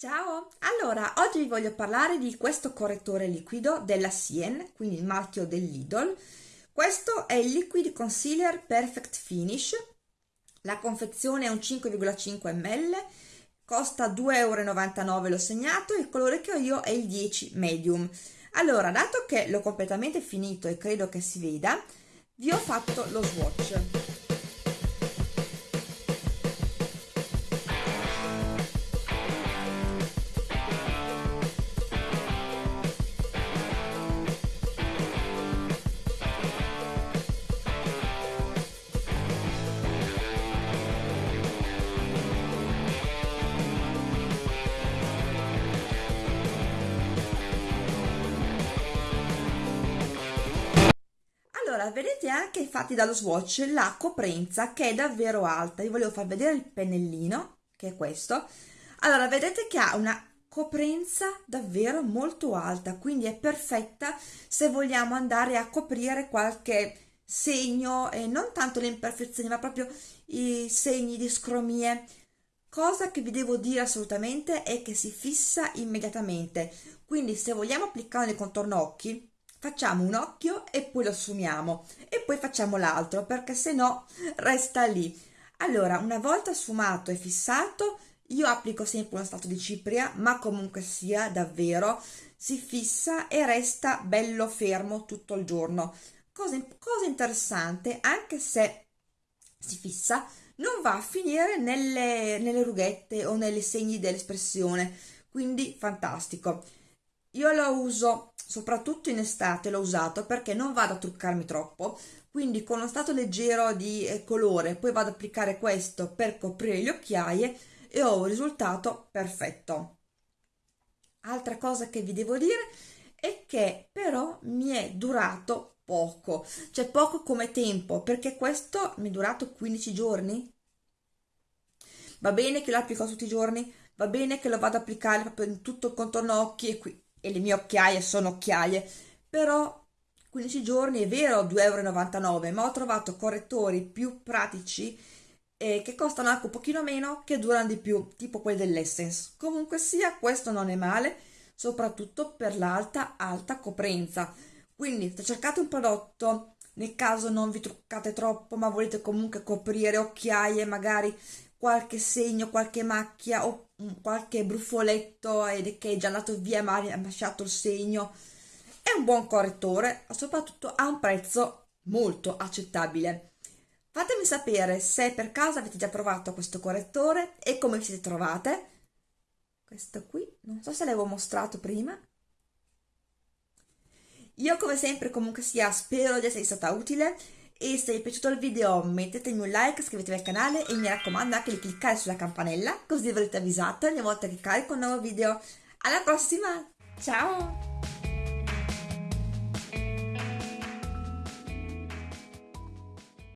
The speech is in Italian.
Ciao! Allora, oggi vi voglio parlare di questo correttore liquido della Sien, quindi il marchio del Lidl. Questo è il Liquid Concealer Perfect Finish. La confezione è un 5,5 ml, costa 2,99 euro, l'ho segnato, il colore che ho io è il 10 Medium. Allora, dato che l'ho completamente finito e credo che si veda, vi ho fatto lo swatch. Allora, vedete anche infatti dallo swatch la coprenza che è davvero alta. Io volevo far vedere il pennellino, che è questo. Allora, vedete che ha una coprenza davvero molto alta, quindi è perfetta se vogliamo andare a coprire qualche segno, e non tanto le imperfezioni, ma proprio i segni di scromie. Cosa che vi devo dire assolutamente è che si fissa immediatamente, quindi se vogliamo applicare nel contorno occhi, facciamo un occhio e poi lo sfumiamo e poi facciamo l'altro perché se no resta lì. Allora una volta sfumato e fissato io applico sempre uno strato di cipria ma comunque sia davvero si fissa e resta bello fermo tutto il giorno. Cosa, cosa interessante anche se si fissa non va a finire nelle, nelle rughette o nei segni dell'espressione. Quindi fantastico io lo uso soprattutto in estate l'ho usato perché non vado a truccarmi troppo quindi con uno stato leggero di eh, colore poi vado ad applicare questo per coprire le occhiaie e ho un risultato perfetto. Altra cosa che vi devo dire è che però mi è durato poco cioè poco come tempo perché questo mi è durato 15 giorni. Va bene che lo applico tutti i giorni va bene che lo vado ad applicare proprio in tutto il contorno occhi e qui e le mie occhiaie sono occhiaie, però 15 giorni è vero 2,99 euro, ma ho trovato correttori più pratici eh, che costano anche un pochino meno, che durano di più, tipo quelli dell'Essence. Comunque sia, questo non è male, soprattutto per l'alta, alta coprenza. Quindi se cercate un prodotto, nel caso non vi truccate troppo, ma volete comunque coprire occhiaie, magari qualche segno, qualche macchia o qualche bruffoletto ed che è già andato via ma ha lasciato il segno. È un buon correttore soprattutto a un prezzo molto accettabile. Fatemi sapere se per caso avete già provato questo correttore e come vi siete trovate. Questo qui non so se l'avevo mostrato prima. Io come sempre comunque sia spero di essere stata utile e se vi è piaciuto il video mettetemi un like, iscrivetevi al canale e mi raccomando anche di cliccare sulla campanella così avrete avvisato ogni volta che carico un nuovo video. Alla prossima, ciao!